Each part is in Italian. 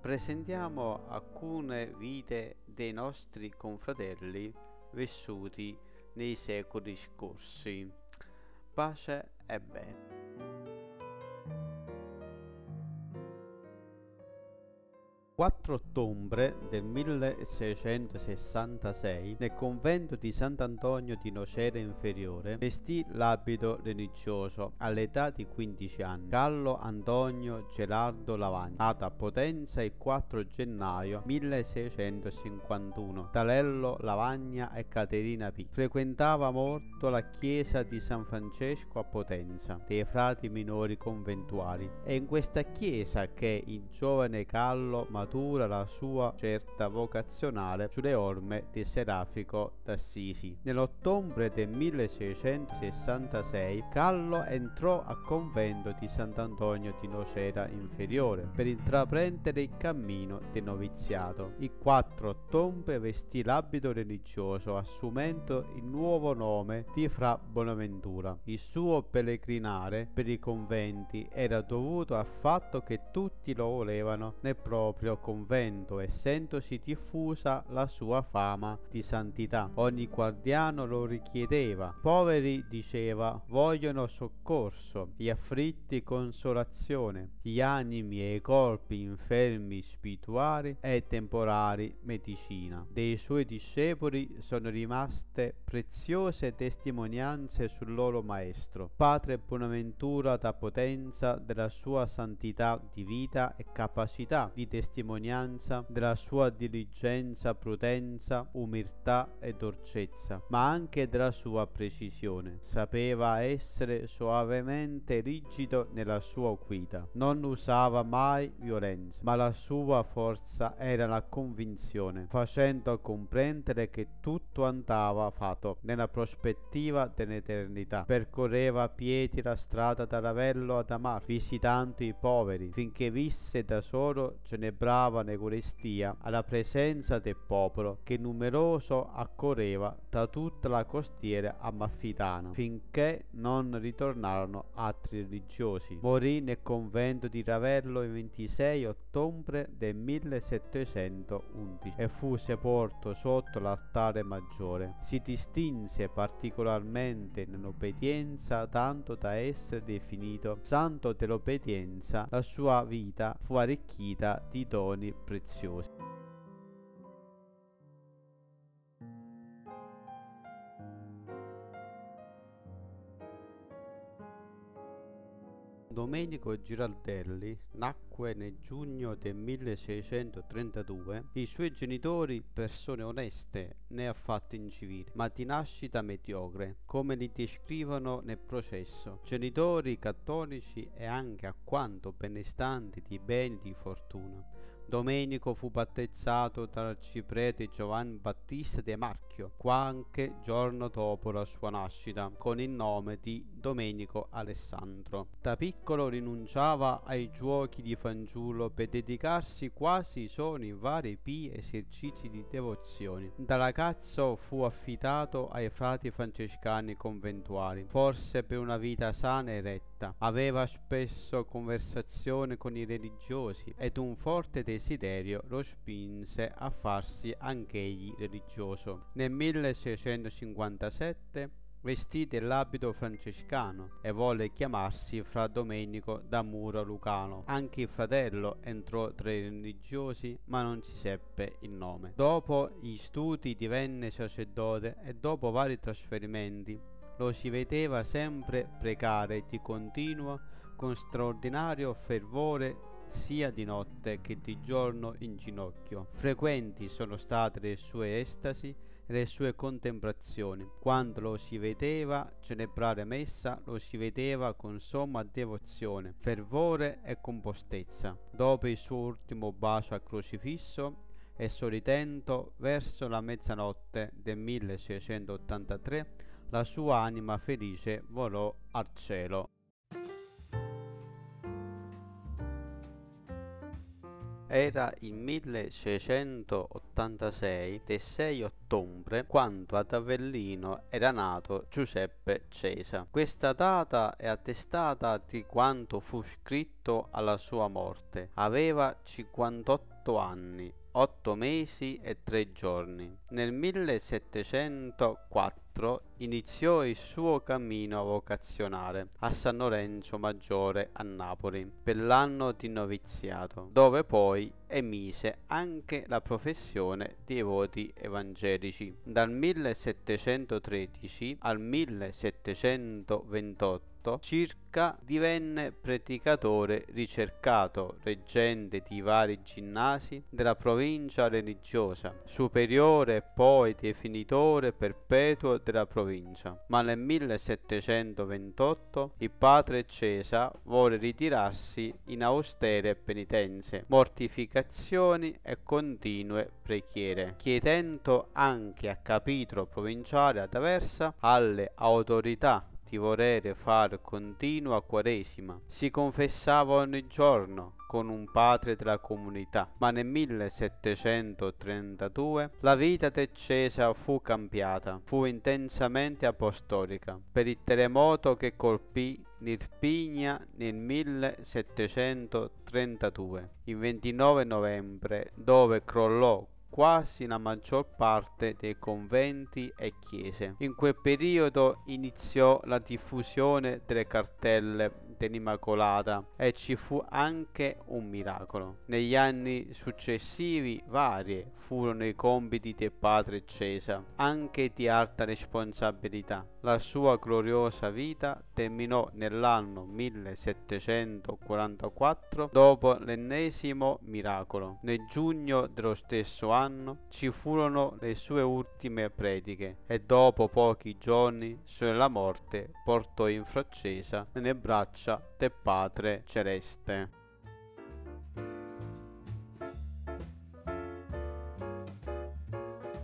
presentiamo alcune vite dei nostri confratelli vissuti nei secoli scorsi. Pace e bene. 4 ottobre del 1666 nel convento di Sant'Antonio di Nocera Inferiore vestì l'abito religioso all'età di 15 anni. Gallo Antonio Gerardo Lavagna, nato a Potenza il 4 gennaio 1651. Talello Lavagna e Caterina P. Frequentava molto la chiesa di San Francesco a Potenza, dei frati minori conventuali. È in questa chiesa che il giovane Gallo maturò matura la sua certa vocazionale sulle orme di Serafico d'Assisi. Nell'ottobre del 1666 Gallo entrò al convento di Sant'Antonio di Nocera Inferiore per intraprendere il cammino del noviziato. Il 4 ottobre vestì l'abito religioso assumendo il nuovo nome di Fra Bonaventura. Il suo pellegrinare per i conventi era dovuto al fatto che tutti lo volevano nel proprio convento, essendosi diffusa la sua fama di santità. Ogni guardiano lo richiedeva. Poveri, diceva, vogliono soccorso, gli afflitti consolazione, gli animi e i corpi infermi spirituali e temporali medicina. Dei suoi discepoli sono rimaste preziose testimonianze sul loro maestro. Padre Bonaventura da potenza della sua santità di vita e capacità di testimonianza testimonianza della sua diligenza, prudenza, umiltà e dolcezza, ma anche della sua precisione. Sapeva essere soavemente rigido nella sua guida, non usava mai violenza, ma la sua forza era la convinzione, facendo comprendere che tutto andava fatto nella prospettiva dell'eternità. Percorreva a piedi la strada da Ravello ad Amar, visitando i poveri, finché visse da solo celebrava in Eucaristia alla presenza del popolo che numeroso accorreva da tutta la costiera amalfitana finché non ritornarono altri religiosi. Morì nel convento di Ravello il 26 ottobre del 1711 e fu sepolto sotto l'altare maggiore. Si distinse particolarmente nell'obbedienza tanto da essere definito santo dell'obbedienza. La sua vita fu arricchita di doni doni preziosi. Domenico Giraldelli nacque nel giugno del 1632. I suoi genitori, persone oneste, né affatto incivili, ma di nascita mediocre, come li descrivono nel processo. Genitori cattolici e anche a quanto benestanti di beni di fortuna. Domenico fu battezzato dall'arciprete Giovanni Battista De Marchio, qualche giorno dopo la sua nascita, con il nome di Domenico Alessandro. Da piccolo rinunciava ai giochi di fanciullo per dedicarsi quasi solo in vari pii esercizi di devozione. Da ragazzo fu affidato ai frati francescani conventuali, forse per una vita sana e retta. Aveva spesso conversazioni con i religiosi ed un forte desiderio lo spinse a farsi anch'egli religioso. Nel 1657 vestì dell'abito francescano e volle chiamarsi fra Domenico da Muro Lucano. Anche il fratello entrò tra i religiosi, ma non si seppe il nome. Dopo gli studi divenne sacerdote e dopo vari trasferimenti lo si vedeva sempre pregare di continuo con straordinario fervore sia di notte che di giorno in ginocchio. Frequenti sono state le sue estasi e le sue contemplazioni. Quando lo si vedeva celebrare messa, lo si vedeva con somma devozione, fervore e compostezza. Dopo il suo ultimo bacio al crocifisso, e sorridendo verso la mezzanotte del 1683, la sua anima felice volò al cielo. Era il 1686 del 6 ottobre quando ad Avellino era nato Giuseppe Cesa. Questa data è attestata di quanto fu scritto alla sua morte. Aveva 58 otto anni, otto mesi e tre giorni. Nel 1704 iniziò il suo cammino vocazionale a San Lorenzo Maggiore a Napoli per l'anno di noviziato, dove poi emise anche la professione dei voti evangelici. Dal 1713 al 1728 circa divenne predicatore ricercato, reggente di vari ginnasi della provincia religiosa, superiore e poi definitore perpetuo della provincia. Ma nel 1728 il padre Cesa vuole ritirarsi in austere penitenze, mortificazioni e continue preghiere, chiedendo anche a capitolo provinciale ad Aversa alle autorità di volere fare continua quaresima. Si confessava ogni giorno con un padre della comunità, ma nel 1732 la vita di Cesa fu cambiata, fu intensamente apostolica per il terremoto che colpì l'Irpigna nel 1732, il 29 novembre, dove crollò quasi la maggior parte dei conventi e chiese. In quel periodo iniziò la diffusione delle cartelle dell'Immacolata e ci fu anche un miracolo. Negli anni successivi varie furono i compiti del padre Cesa, anche di alta responsabilità. La sua gloriosa vita terminò nell'anno 1744 dopo l'ennesimo miracolo. Nel giugno dello stesso anno ci furono le sue ultime prediche e dopo pochi giorni sulla morte portò in fraccesa nelle braccia braccia del Padre Celeste.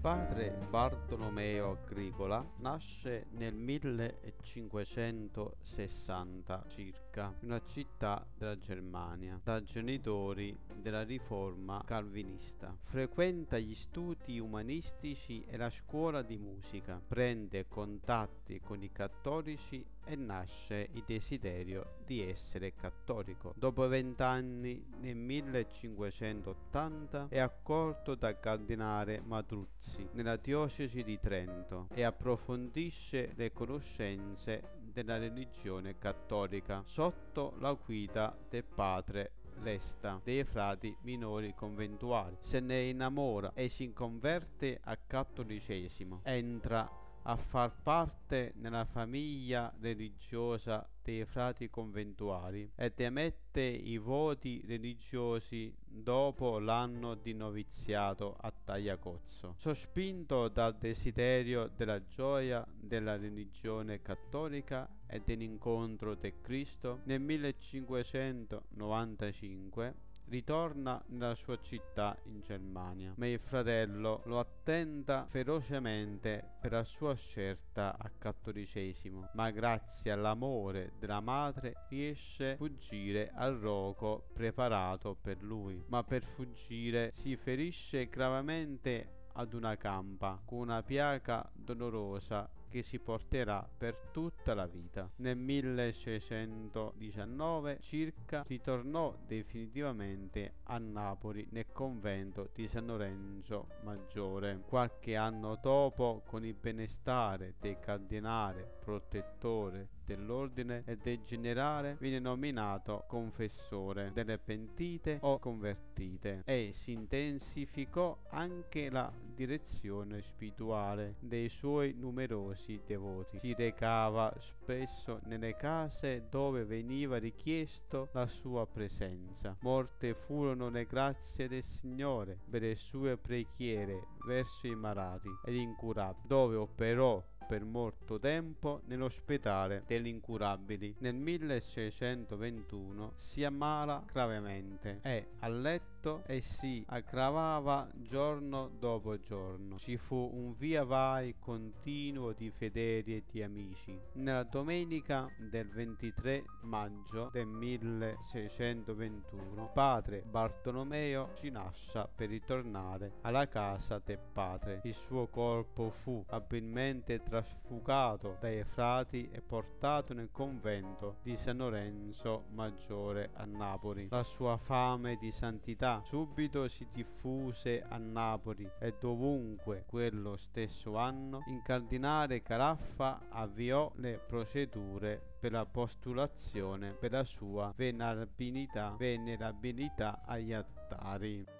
Padre Bartolomeo Agricola nasce nel 1560 circa in una città della Germania da genitori della riforma calvinista. Frequenta gli studi umanistici e la scuola di musica, prende contatti con i cattolici e nasce il desiderio di essere cattolico. Dopo vent'anni, nel 1580, è accolto dal cardinale Matruzzi nella diocesi di Trento e approfondisce le conoscenze della religione cattolica sotto la guida del padre Lesta dei frati minori conventuali. Se ne innamora e si converte al cattolicesimo. Entra a far parte nella famiglia religiosa dei frati conventuali ed emette i voti religiosi dopo l'anno di noviziato a Tagliacozzo. Sospinto dal desiderio della gioia della religione cattolica e dell'incontro di Cristo, nel 1595 ritorna nella sua città in Germania, ma il fratello lo attenta ferocemente per la sua scelta a cattolicesimo, ma grazie all'amore della madre riesce a fuggire al roco preparato per lui, ma per fuggire si ferisce gravemente ad una campa con una piaga dolorosa che si porterà per tutta la vita. Nel 1619 circa ritornò definitivamente a Napoli nel convento di San Lorenzo Maggiore. Qualche anno dopo, con il benestare del cardinale protettore dell'ordine e del generale viene nominato confessore delle pentite o convertite e si intensificò anche la direzione spirituale dei suoi numerosi devoti. Si recava spesso nelle case dove veniva richiesto la sua presenza. Morte furono le grazie del Signore per le sue preghiere verso i malati ed incurabili, dove operò per molto tempo nell'ospedale degli incurabili. Nel 1621 si ammala gravemente e a letto e si aggravava giorno dopo giorno. Ci fu un via vai continuo di fedeli e di amici. Nella domenica del 23 maggio del 1621 padre Bartolomeo ci lascia per ritornare alla casa del padre. Il suo corpo fu abilmente trasfugato dai frati e portato nel convento di San Lorenzo Maggiore a Napoli. La sua fame di santità subito si diffuse a Napoli e dovunque quello stesso anno il cardinale Caraffa avviò le procedure per la postulazione per la sua venerabilità, venerabilità agli altari.